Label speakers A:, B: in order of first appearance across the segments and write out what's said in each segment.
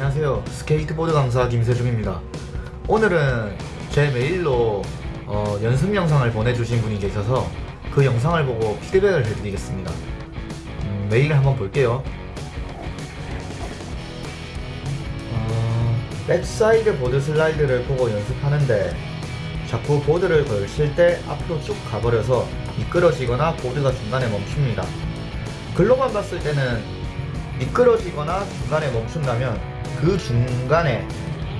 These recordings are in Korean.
A: 안녕하세요. 스케이트보드 강사 김세중입니다. 오늘은 제 메일로 어, 연습 영상을 보내주신 분이 계셔서 그 영상을 보고 피드백을 해드리겠습니다. 음, 메일을 한번 볼게요. 어, backside board slide를 보고 연습하는데 자꾸 보드를 걸칠 때 앞으로 쭉 가버려서 미끄러지거나 보드가 중간에 멈춥니다. 글로만 봤을 때는 미끄러지거나 중간에 멈춘다면 그 중간에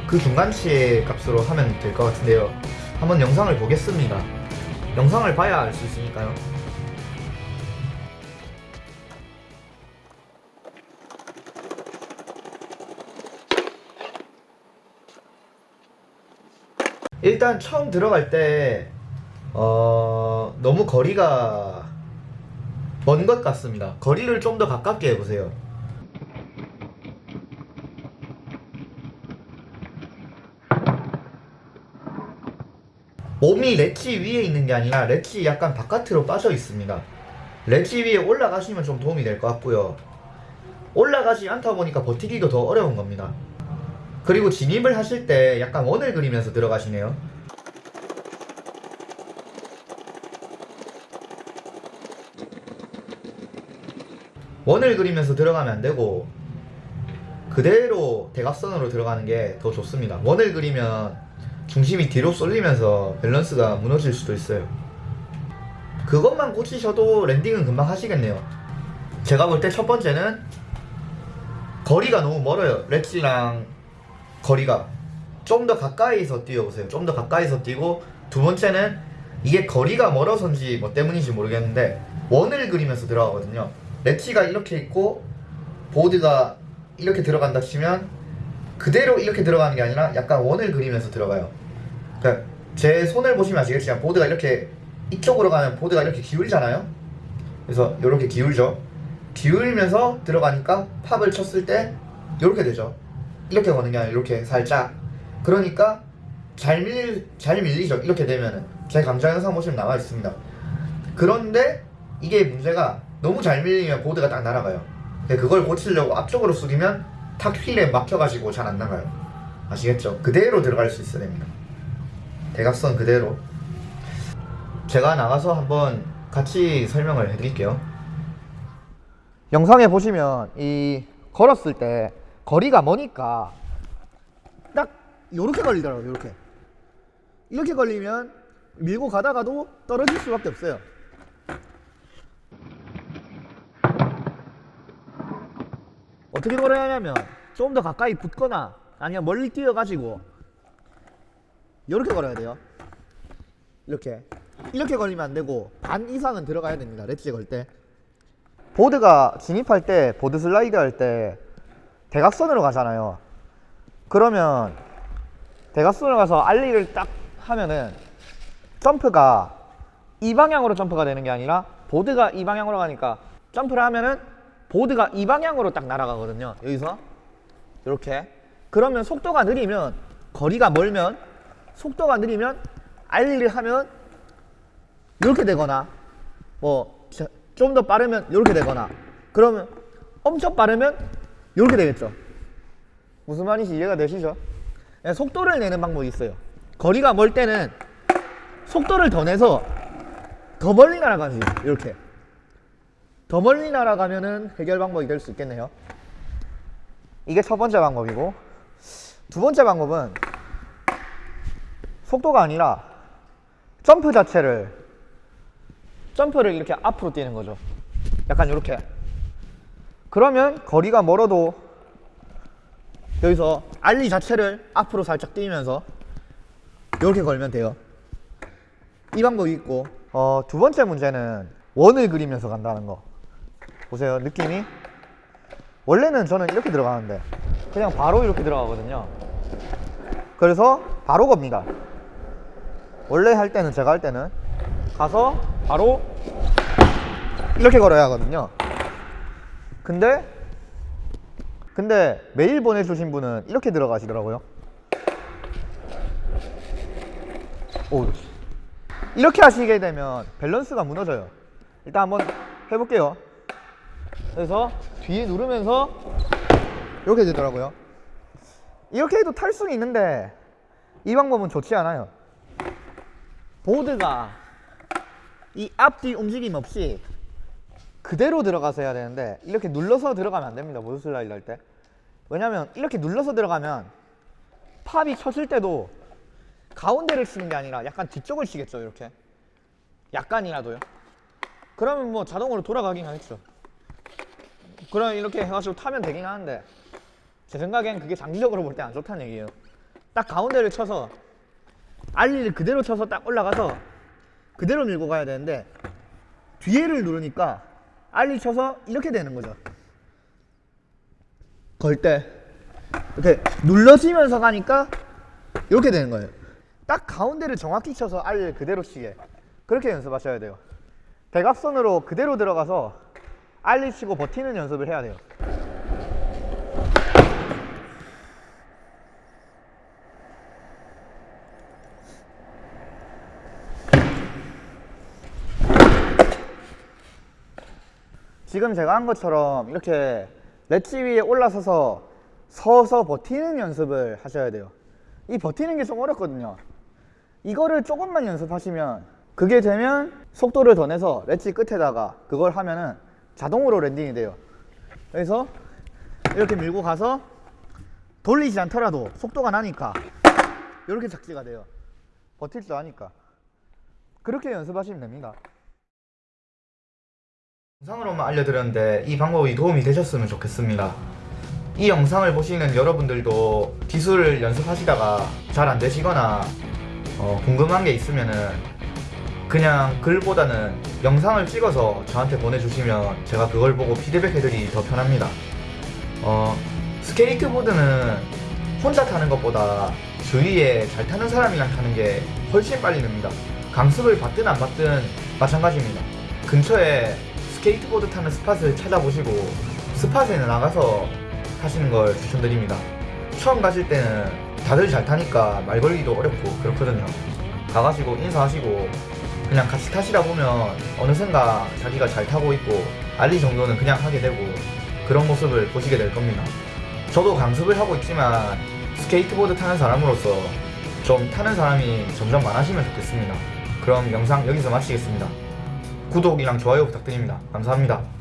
A: 그 중간치의 값으로 하면 될 것 같은데요. 한번 영상을 보겠습니다. 영상을 봐야 알 수 있으니까요. 일단 처음 들어갈 때 어, 너무 거리가 먼 것 같습니다. 거리를 좀 더 가깝게 해보세요 몸이 렛지 위에 있는 게 아니라 렛지 약간 바깥으로 빠져 있습니다. 렛지 위에 올라가시면 좀 도움이 될 것 같고요. 올라가지 않다 보니까 버티기도 더 어려운 겁니다. 그리고 진입을 하실 때 약간 원을 그리면서 들어가시네요. 원을 그리면서 들어가면 안 되고 그대로 대각선으로 들어가는 게 더 좋습니다. 원을 그리면 중심이 뒤로 쏠리면서 밸런스가 무너질 수도 있어요. 그것만 고치셔도 landing은 금방 하시겠네요. 제가 볼 때 첫 번째는 거리가 너무 멀어요. ledge랑 거리가 좀 더 가까이서 뛰어보세요. 좀 더 가까이서 뛰고 두 번째는 이게 거리가 멀어서인지 뭐 때문인지 모르겠는데 원을 그리면서 들어가거든요. 렛지가 이렇게 있고 보드가 이렇게 들어간다 치면 그대로 이렇게 들어가는 게 아니라 약간 원을 그리면서 들어가요. 그러니까 제 손을 보시면 아시겠지만 보드가 이렇게 이쪽으로 가면 보드가 이렇게 기울잖아요. 그래서 이렇게 기울죠. 기울면서 들어가니까 팝을 쳤을 때 이렇게 되죠. 이렇게 거는 게 아니라 이렇게 살짝. 그러니까 잘 밀, 잘 밀리죠. 이렇게 되면은. 제 강좌 영상 보시면 나와 있습니다. 그런데 이게 문제가 너무 잘 밀리면 보드가 딱 날아가요. 근데 그걸 고치려고 앞쪽으로 숙이면 탁 휠에 막혀가지고 잘 안 나가요. 아시겠죠? 그대로 들어갈 수 있어야 됩니다. 대각선 그대로. 제가 나가서 한번 같이 설명을 해드릴게요. 영상에 보시면 이 걸었을 때 거리가 머니까 딱 요렇게 걸리더라고요. 요렇게. 이렇게 걸리면 밀고 가다가도 떨어질 수밖에 없어요. 어떻게 걸어야 하냐면 좀 더 가까이 붙거나 아니면 멀리 뛰어가지고 이렇게 걸어야 돼요. 이렇게. 이렇게 걸리면 안 되고 반 이상은 들어가야 됩니다. 렛지 걸 때. 보드가 진입할 때 보드 슬라이드 할 때 대각선으로 가잖아요. 그러면 대각선으로 가서 알리를 딱 하면은 점프가 이 방향으로 점프가 되는 게 아니라 보드가 이 방향으로 가니까 점프를 하면은 보드가 이 방향으로 딱 날아가거든요. 여기서. 이렇게. 그러면 속도가 느리면 거리가 멀면 속도가 느리면 알리를 하면 이렇게 되거나 뭐 좀 더 빠르면 이렇게 되거나 그러면 엄청 빠르면 이렇게 되겠죠. 무슨 말인지 이해가 되시죠? 네, 속도를 내는 방법이 있어요. 거리가 멀 때는 속도를 더 내서 더 멀리 날아가지 이렇게. 더 멀리 날아가면은 해결 방법이 될 수 있겠네요. 이게 첫 번째 방법이고 두 번째 방법은 속도가 아니라 점프 자체를 점프를 이렇게 앞으로 뛰는 거죠. 약간 이렇게. 그러면 거리가 멀어도 여기서 알리 자체를 앞으로 살짝 뛰면서 이렇게 걸면 돼요. 이 방법이 있고 어, 두 번째 문제는 원을 그리면서 간다는 거. 보세요 느낌이. 원래는 저는 이렇게 들어가는데 그냥 바로 이렇게 들어가거든요. 그래서 바로 겁니다 원래 할 때는 제가 할 때는 가서 바로 이렇게 걸어야 하거든요. 근데 근데 메일 보내주신 분은 이렇게 들어가시더라고요. 오 이렇게 하시게 되면 밸런스가 무너져요. 일단 한번 해볼게요. 그래서 뒤에 누르면서 이렇게 되더라고요. 이렇게 해도 탈 수는 있는데 이 방법은 좋지 않아요 보드가 이 앞뒤 움직임 없이 그대로 들어가서 해야 되는데 이렇게 눌러서 들어가면 안 됩니다 보드 슬라이드 할 때. 왜냐면 이렇게 눌러서 들어가면 팝이 쳤을 때도 가운데를 치는 게 아니라 약간 뒤쪽을 치겠죠 이렇게. 약간이라도요. 그러면 뭐 자동으로 돌아가긴 하겠죠. 그럼 이렇게 해가지고 타면 되긴 하는데 제 생각엔 그게 장기적으로 볼 때 안 좋다는 얘기예요. 딱 가운데를 쳐서 알리를 그대로 쳐서 딱 올라가서 그대로 밀고 가야 되는데 뒤에를 누르니까 알리 쳐서 이렇게 되는 거죠. 걸 때 이렇게 눌러지면서 가니까 이렇게 되는 거예요. 딱 가운데를 정확히 쳐서 알리를 그대로 치게. 그렇게 연습하셔야 돼요. 대각선으로 그대로 들어가서 알리 치고 버티는 연습을 해야 돼요 지금 제가 한 것처럼 이렇게 렛지 위에 올라서서 서서 버티는 연습을 하셔야 돼요. 이 버티는 게 좀 어렵거든요. 이거를 조금만 연습하시면 그게 되면 속도를 더 내서 렛지 끝에다가 그걸 하면은 자동으로 랜딩이 돼요. 그래서 이렇게 밀고 가서 돌리지 않더라도 속도가 나니까 이렇게 착지가 돼요. 버틸 줄 아니까. 그렇게 연습하시면 됩니다 영상으로만 알려드렸는데 이 방법이 도움이 되셨으면 좋겠습니다. 이 영상을 보시는 여러분들도 기술을 연습하시다가 잘 안 되시거나 어, 궁금한 게 있으면은 그냥 글보다는 영상을 찍어서 저한테 보내주시면 제가 그걸 보고 피드백 해드리기 더 편합니다. 어, 스케이트보드는 혼자 타는 것보다 주위에 잘 타는 사람이랑 타는 게 훨씬 빨리 늡니다. 강습을 받든 안 받든 마찬가지입니다. 근처에 스케이트보드 타는 spot을 찾아보시고 spot에 나가서 타시는 걸 추천드립니다. 처음 가실 때는 다들 잘 타니까 말 걸기도 어렵고 그렇거든요. 가가시고 인사하시고 그냥 같이 타시다 보면 어느샌가 자기가 잘 타고 있고 ollie 정도는 그냥 하게 되고 그런 모습을 보시게 될 겁니다. 저도 강습을 하고 있지만 스케이트보드 타는 사람으로서 좀 타는 사람이 점점 많아지면 좋겠습니다. 그럼 영상 여기서 마치겠습니다. 구독이랑 좋아요 부탁드립니다. 감사합니다.